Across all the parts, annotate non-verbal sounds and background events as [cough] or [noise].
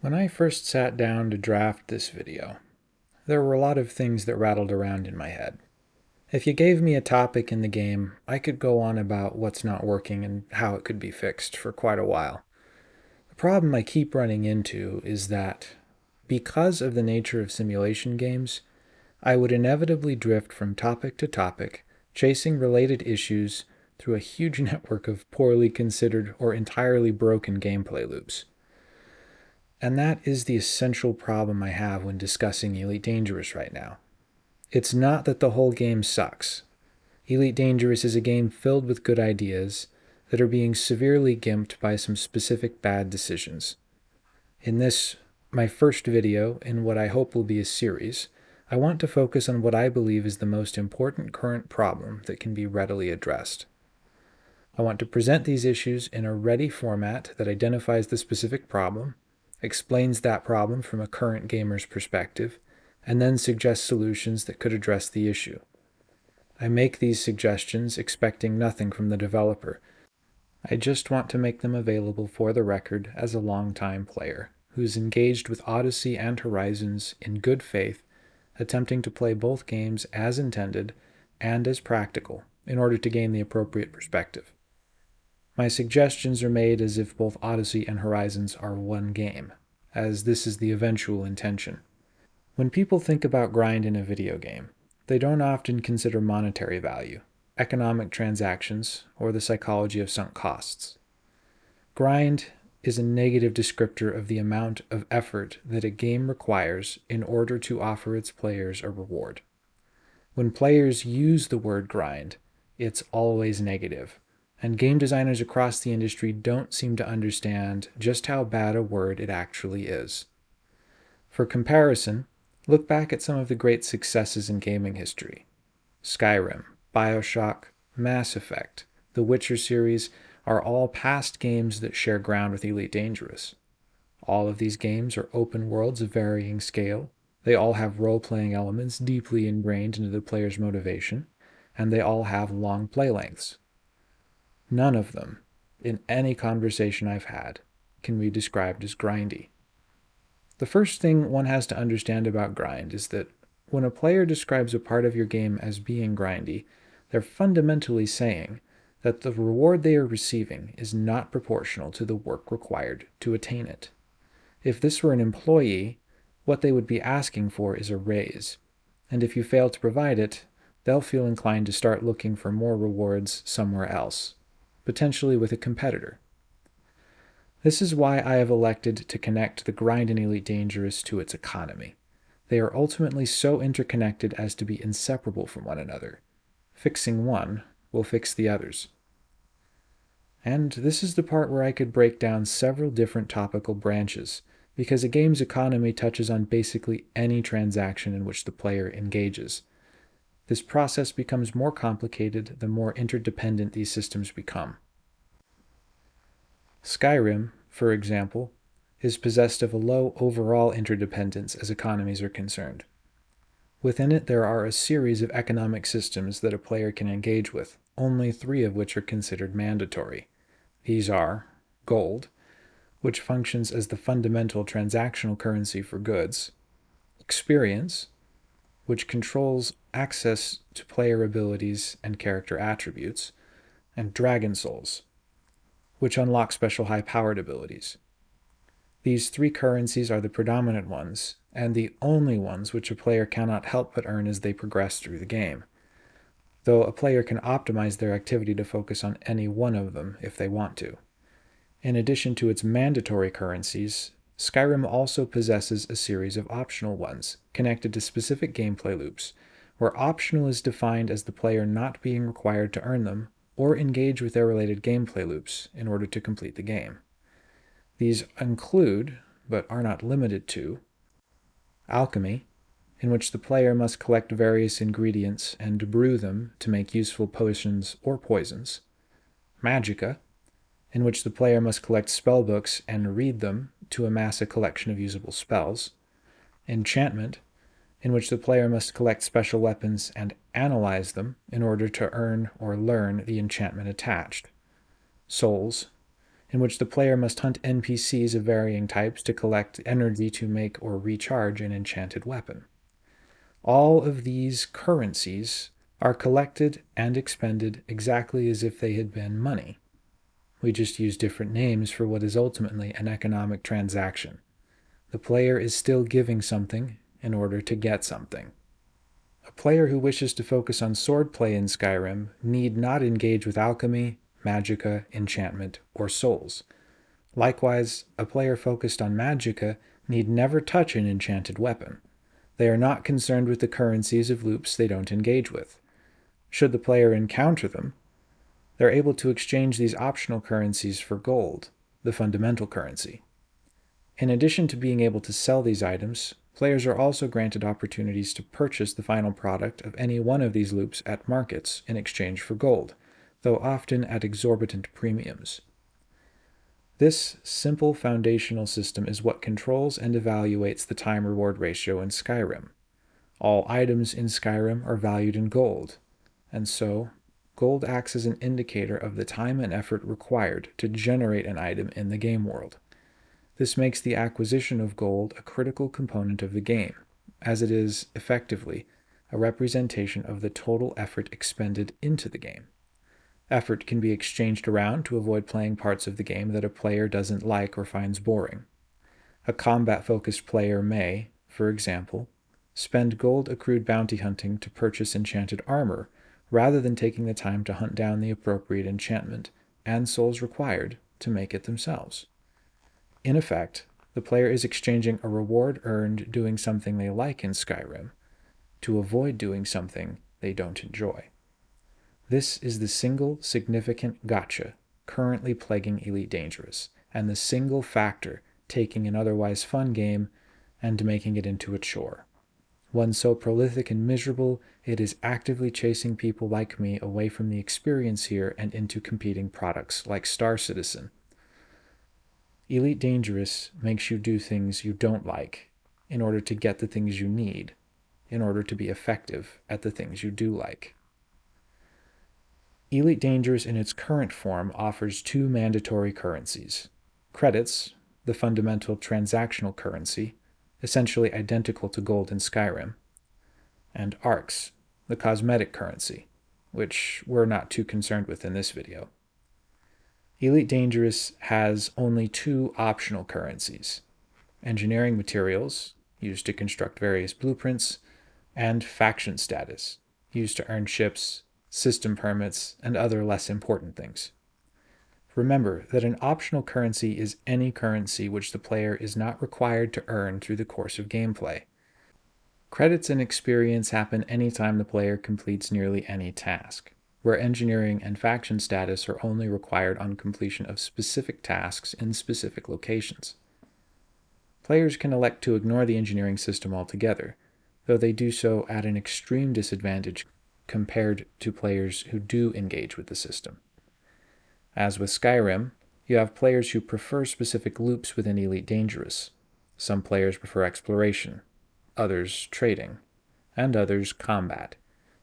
When I first sat down to draft this video, there were a lot of things that rattled around in my head. If you gave me a topic in the game, I could go on about what's not working and how it could be fixed for quite a while. The problem I keep running into is that, because of the nature of simulation games, I would inevitably drift from topic to topic, chasing related issues through a huge [laughs] network of poorly considered or entirely broken gameplay loops. And that is the essential problem I have when discussing Elite Dangerous right now. It's not that the whole game sucks. Elite Dangerous is a game filled with good ideas that are being severely gimped by some specific bad decisions. In this, my first video in what I hope will be a series, I want to focus on what I believe is the most important current problem that can be readily addressed. I want to present these issues in a ready format that identifies the specific problem, explains that problem from a current gamer's perspective, and then suggests solutions that could address the issue. I make these suggestions expecting nothing from the developer. I just want to make them available for the record as a long-time player who's engaged with Odyssey and Horizons in good faith, attempting to play both games as intended and as practical in order to gain the appropriate perspective. My suggestions are made as if both Odyssey and Horizons are one game, as this is the eventual intention. When people think about grind in a video game, they don't often consider monetary value, economic transactions, or the psychology of sunk costs. Grind is a negative descriptor of the amount of effort that a game requires in order to offer its players a reward. When players use the word grind, it's always negative, and game designers across the industry don't seem to understand just how bad a word it actually is. For comparison, look back at some of the great successes in gaming history. Skyrim, Bioshock, Mass Effect, the Witcher series are all past games that share ground with Elite Dangerous. All of these games are open worlds of varying scale, they all have role-playing elements deeply ingrained into the player's motivation, and they all have long play lengths, None of them, in any conversation I've had, can be described as grindy. The first thing one has to understand about grind is that when a player describes a part of your game as being grindy, they're fundamentally saying that the reward they are receiving is not proportional to the work required to attain it. If this were an employee, what they would be asking for is a raise, and if you fail to provide it, they'll feel inclined to start looking for more rewards somewhere else potentially with a competitor. This is why I have elected to connect the grind in Elite Dangerous to its economy. They are ultimately so interconnected as to be inseparable from one another. Fixing one will fix the others. And this is the part where I could break down several different topical branches, because a game's economy touches on basically any transaction in which the player engages. This process becomes more complicated the more interdependent these systems become. Skyrim, for example, is possessed of a low overall interdependence as economies are concerned. Within it, there are a series of economic systems that a player can engage with, only three of which are considered mandatory. These are gold, which functions as the fundamental transactional currency for goods, experience, which controls access to player abilities and character attributes, and Dragon Souls, which unlock special high-powered abilities. These three currencies are the predominant ones, and the only ones which a player cannot help but earn as they progress through the game, though a player can optimize their activity to focus on any one of them if they want to. In addition to its mandatory currencies, Skyrim also possesses a series of optional ones, connected to specific gameplay loops, where optional is defined as the player not being required to earn them or engage with their related gameplay loops in order to complete the game. These include, but are not limited to, alchemy, in which the player must collect various ingredients and brew them to make useful potions or poisons, magicka, in which the player must collect spellbooks and read them to amass a collection of usable spells, enchantment, in which the player must collect special weapons and analyze them in order to earn or learn the enchantment attached, souls, in which the player must hunt NPCs of varying types to collect energy to make or recharge an enchanted weapon. All of these currencies are collected and expended exactly as if they had been money. We just use different names for what is ultimately an economic transaction. The player is still giving something in order to get something. A player who wishes to focus on swordplay in Skyrim need not engage with alchemy, magicka, enchantment, or souls. Likewise, a player focused on magicka need never touch an enchanted weapon. They are not concerned with the currencies of loops they don't engage with. Should the player encounter them, they're able to exchange these optional currencies for gold, the fundamental currency. In addition to being able to sell these items, players are also granted opportunities to purchase the final product of any one of these loops at markets in exchange for gold, though often at exorbitant premiums. This simple foundational system is what controls and evaluates the time-reward ratio in Skyrim. All items in Skyrim are valued in gold, and so gold acts as an indicator of the time and effort required to generate an item in the game world. This makes the acquisition of gold a critical component of the game, as it is, effectively, a representation of the total effort expended into the game. Effort can be exchanged around to avoid playing parts of the game that a player doesn't like or finds boring. A combat-focused player may, for example, spend gold accrued bounty hunting to purchase enchanted armor, rather than taking the time to hunt down the appropriate enchantment and souls required to make it themselves. In effect, the player is exchanging a reward earned doing something they like in Skyrim to avoid doing something they don't enjoy. This is the single significant gotcha currently plaguing Elite Dangerous, and the single factor taking an otherwise fun game and making it into a chore. One so prolific and miserable, it is actively chasing people like me away from the experience here and into competing products like Star Citizen. Elite Dangerous makes you do things you don't like in order to get the things you need, in order to be effective at the things you do like. Elite Dangerous in its current form offers two mandatory currencies. Credits, the fundamental transactional currency, essentially identical to gold in Skyrim, and ARX, the cosmetic currency, which we're not too concerned with in this video. Elite Dangerous has only two optional currencies, engineering materials, used to construct various blueprints, and faction status, used to earn ships system permits, and other less important things. Remember that an optional currency is any currency which the player is not required to earn through the course of gameplay. Credits and experience happen anytime the player completes nearly any task, where engineering and faction status are only required on completion of specific tasks in specific locations. Players can elect to ignore the engineering system altogether, though they do so at an extreme disadvantage compared to players who do engage with the system. As with Skyrim, you have players who prefer specific loops within Elite Dangerous. Some players prefer exploration, others trading, and others combat.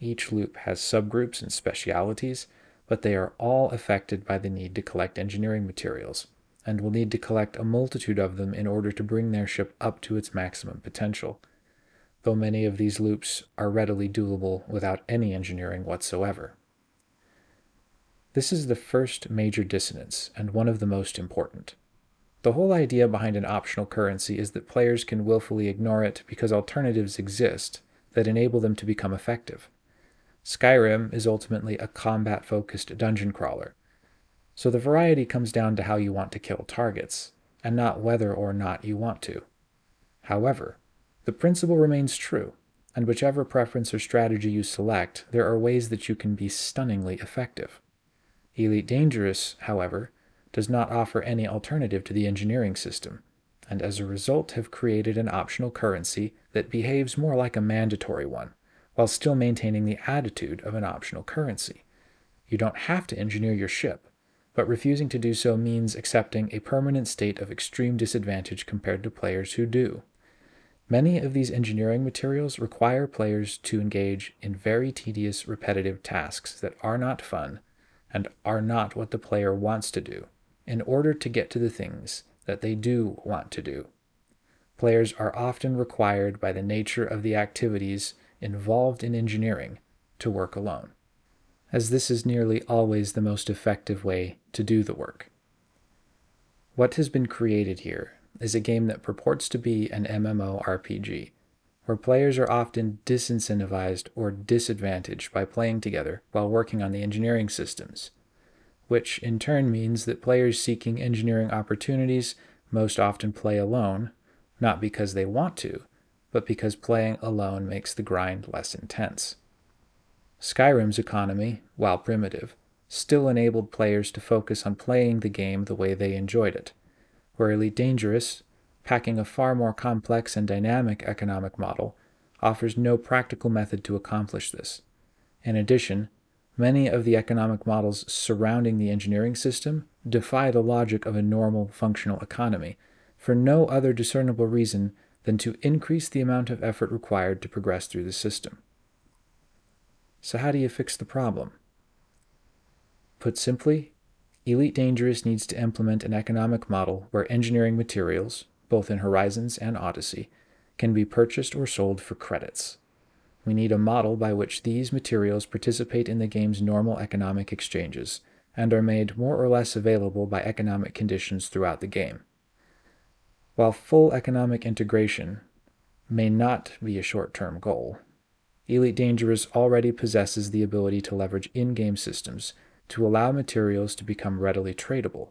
Each loop has subgroups and specialities, but they are all affected by the need to collect engineering materials, and will need to collect a multitude of them in order to bring their ship up to its maximum potential though many of these loops are readily doable without any engineering whatsoever. This is the first major dissonance, and one of the most important. The whole idea behind an optional currency is that players can willfully ignore it because alternatives exist that enable them to become effective. Skyrim is ultimately a combat-focused dungeon crawler, so the variety comes down to how you want to kill targets, and not whether or not you want to. However, the principle remains true, and whichever preference or strategy you select, there are ways that you can be stunningly effective. Elite Dangerous, however, does not offer any alternative to the engineering system, and as a result have created an optional currency that behaves more like a mandatory one, while still maintaining the attitude of an optional currency. You don't have to engineer your ship, but refusing to do so means accepting a permanent state of extreme disadvantage compared to players who do. Many of these engineering materials require players to engage in very tedious, repetitive tasks that are not fun and are not what the player wants to do in order to get to the things that they do want to do. Players are often required by the nature of the activities involved in engineering to work alone, as this is nearly always the most effective way to do the work. What has been created here is a game that purports to be an MMORPG, where players are often disincentivized or disadvantaged by playing together while working on the engineering systems, which in turn means that players seeking engineering opportunities most often play alone, not because they want to, but because playing alone makes the grind less intense. Skyrim's economy, while primitive, still enabled players to focus on playing the game the way they enjoyed it, where Elite Dangerous, packing a far more complex and dynamic economic model, offers no practical method to accomplish this. In addition, many of the economic models surrounding the engineering system defy the logic of a normal functional economy for no other discernible reason than to increase the amount of effort required to progress through the system. So how do you fix the problem? Put simply, Elite Dangerous needs to implement an economic model where engineering materials, both in Horizons and Odyssey, can be purchased or sold for credits. We need a model by which these materials participate in the game's normal economic exchanges and are made more or less available by economic conditions throughout the game. While full economic integration may not be a short-term goal, Elite Dangerous already possesses the ability to leverage in-game systems to allow materials to become readily tradable.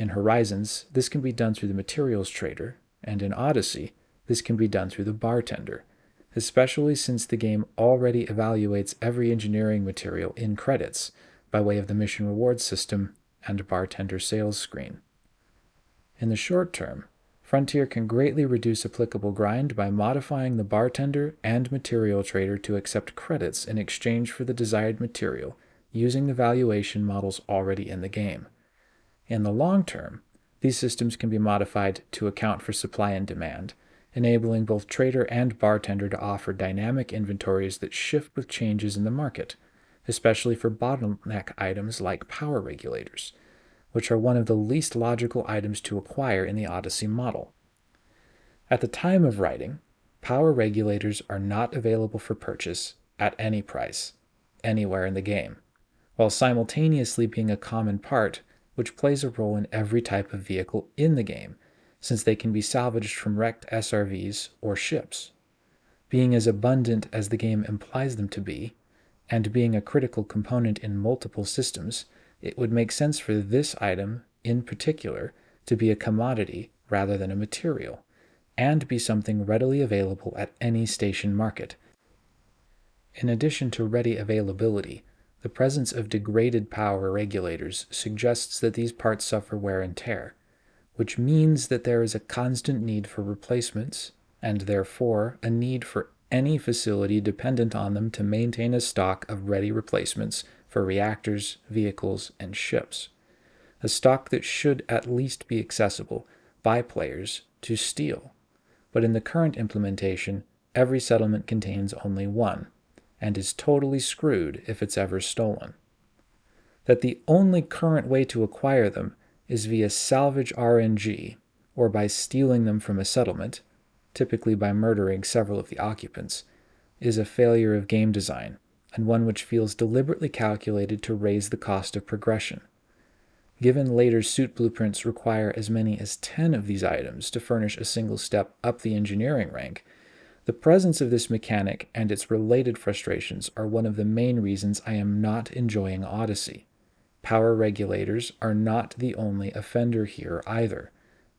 In Horizons, this can be done through the Materials Trader, and in Odyssey, this can be done through the Bartender, especially since the game already evaluates every engineering material in credits by way of the mission reward system and bartender sales screen. In the short term, Frontier can greatly reduce applicable grind by modifying the bartender and material trader to accept credits in exchange for the desired material using the valuation models already in the game. In the long term, these systems can be modified to account for supply and demand, enabling both trader and bartender to offer dynamic inventories that shift with changes in the market, especially for bottleneck items like power regulators, which are one of the least logical items to acquire in the Odyssey model. At the time of writing, power regulators are not available for purchase at any price, anywhere in the game, while simultaneously being a common part which plays a role in every type of vehicle in the game, since they can be salvaged from wrecked SRVs or ships. Being as abundant as the game implies them to be, and being a critical component in multiple systems, it would make sense for this item, in particular, to be a commodity rather than a material, and be something readily available at any station market. In addition to ready availability, the presence of degraded power regulators suggests that these parts suffer wear and tear, which means that there is a constant need for replacements, and therefore a need for any facility dependent on them to maintain a stock of ready replacements for reactors, vehicles, and ships. A stock that should at least be accessible by players to steal. But in the current implementation, every settlement contains only one, and is totally screwed if it's ever stolen. That the only current way to acquire them is via salvage RNG, or by stealing them from a settlement, typically by murdering several of the occupants, is a failure of game design, and one which feels deliberately calculated to raise the cost of progression. Given later suit blueprints require as many as 10 of these items to furnish a single step up the engineering rank, the presence of this mechanic and its related frustrations are one of the main reasons I am not enjoying Odyssey. Power regulators are not the only offender here either.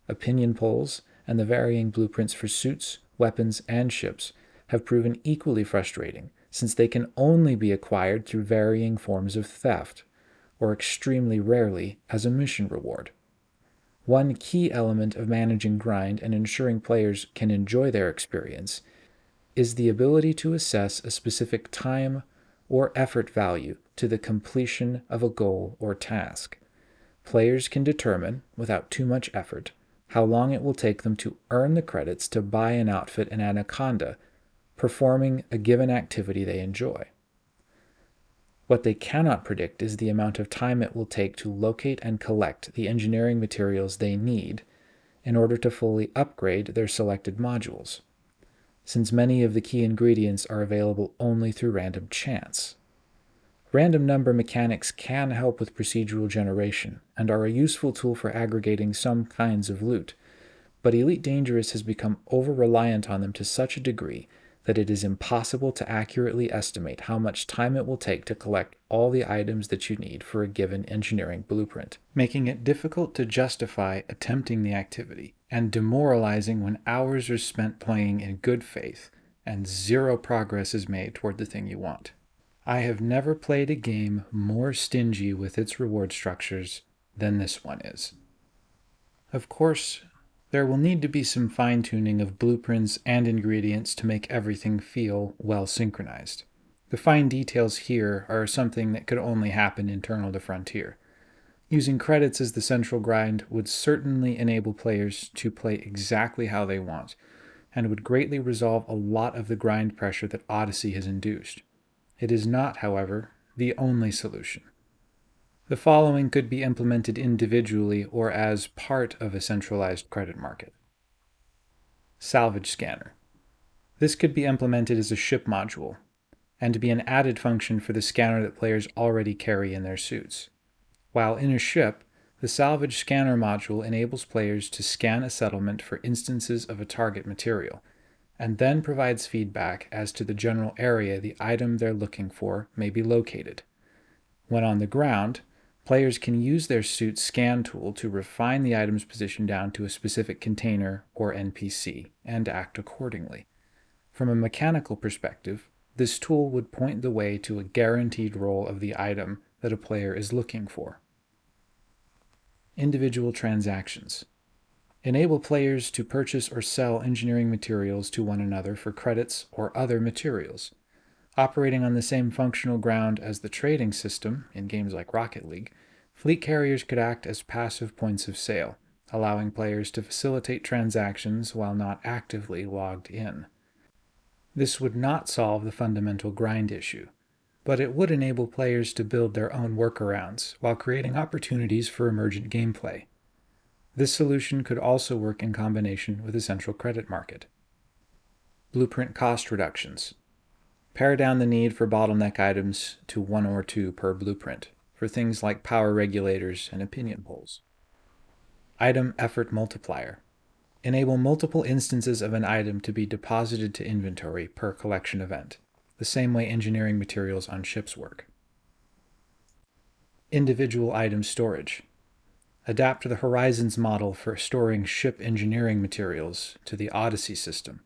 Opinion polls and the varying blueprints for suits, weapons, and ships have proven equally frustrating, since they can only be acquired through varying forms of theft, or extremely rarely as a mission reward. One key element of managing grind and ensuring players can enjoy their experience is the ability to assess a specific time or effort value to the completion of a goal or task. Players can determine, without too much effort, how long it will take them to earn the credits to buy an outfit in Anaconda, performing a given activity they enjoy. What they cannot predict is the amount of time it will take to locate and collect the engineering materials they need in order to fully upgrade their selected modules, since many of the key ingredients are available only through random chance. Random number mechanics can help with procedural generation and are a useful tool for aggregating some kinds of loot, but Elite Dangerous has become over-reliant on them to such a degree that it is impossible to accurately estimate how much time it will take to collect all the items that you need for a given engineering blueprint, making it difficult to justify attempting the activity and demoralizing when hours are spent playing in good faith and zero progress is made toward the thing you want. I have never played a game more stingy with its reward structures than this one is. Of course, there will need to be some fine-tuning of blueprints and ingredients to make everything feel well synchronized. The fine details here are something that could only happen internal to Frontier. Using credits as the central grind would certainly enable players to play exactly how they want, and would greatly resolve a lot of the grind pressure that Odyssey has induced. It is not, however, the only solution. The following could be implemented individually or as part of a centralized credit market. Salvage Scanner. This could be implemented as a ship module, and be an added function for the scanner that players already carry in their suits. While in a ship, the Salvage Scanner module enables players to scan a settlement for instances of a target material, and then provides feedback as to the general area the item they're looking for may be located. When on the ground, players can use their suit's scan tool to refine the item's position down to a specific container or NPC and act accordingly. From a mechanical perspective, this tool would point the way to a guaranteed roll of the item that a player is looking for. Individual transactions. Enable players to purchase or sell engineering materials to one another for credits or other materials. Operating on the same functional ground as the trading system in games like Rocket League, fleet carriers could act as passive points of sale, allowing players to facilitate transactions while not actively logged in. This would not solve the fundamental grind issue, but it would enable players to build their own workarounds while creating opportunities for emergent gameplay. This solution could also work in combination with a central credit market. Blueprint cost reductions. Pare down the need for bottleneck items to one or two per blueprint for things like power regulators and opinion polls. Item effort multiplier. Enable multiple instances of an item to be deposited to inventory per collection event, the same way engineering materials on ships work. Individual item storage adapt the Horizons model for storing ship engineering materials to the Odyssey system,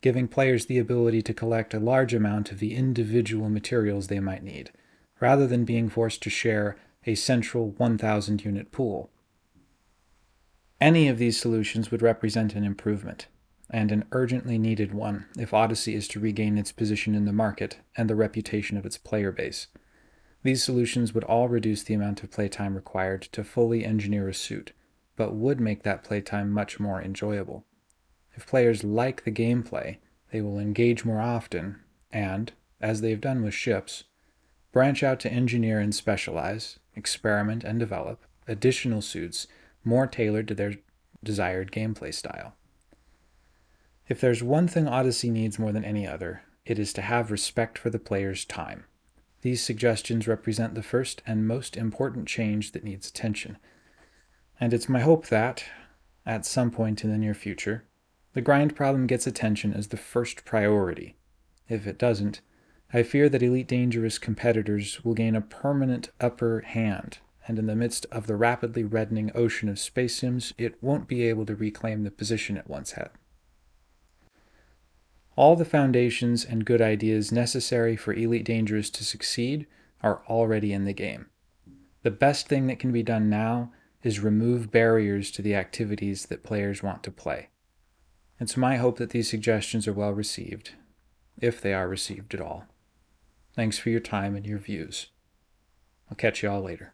giving players the ability to collect a large amount of the individual materials they might need, rather than being forced to share a central 1,000 unit pool. Any of these solutions would represent an improvement, and an urgently needed one if Odyssey is to regain its position in the market and the reputation of its player base. These solutions would all reduce the amount of playtime required to fully engineer a suit, but would make that playtime much more enjoyable. If players like the gameplay, they will engage more often and, as they've done with ships, branch out to engineer and specialize, experiment and develop additional suits more tailored to their desired gameplay style. If there's one thing Odyssey needs more than any other, it is to have respect for the player's time. These suggestions represent the first and most important change that needs attention. And it's my hope that, at some point in the near future, the grind problem gets attention as the first priority. If it doesn't, I fear that Elite Dangerous competitors will gain a permanent upper hand, and in the midst of the rapidly reddening ocean of space sims, it won't be able to reclaim the position it once had. All the foundations and good ideas necessary for Elite Dangerous to succeed are already in the game. The best thing that can be done now is remove barriers to the activities that players want to play. It's my hope that these suggestions are well received, if they are received at all. Thanks for your time and your views. I'll catch you all later.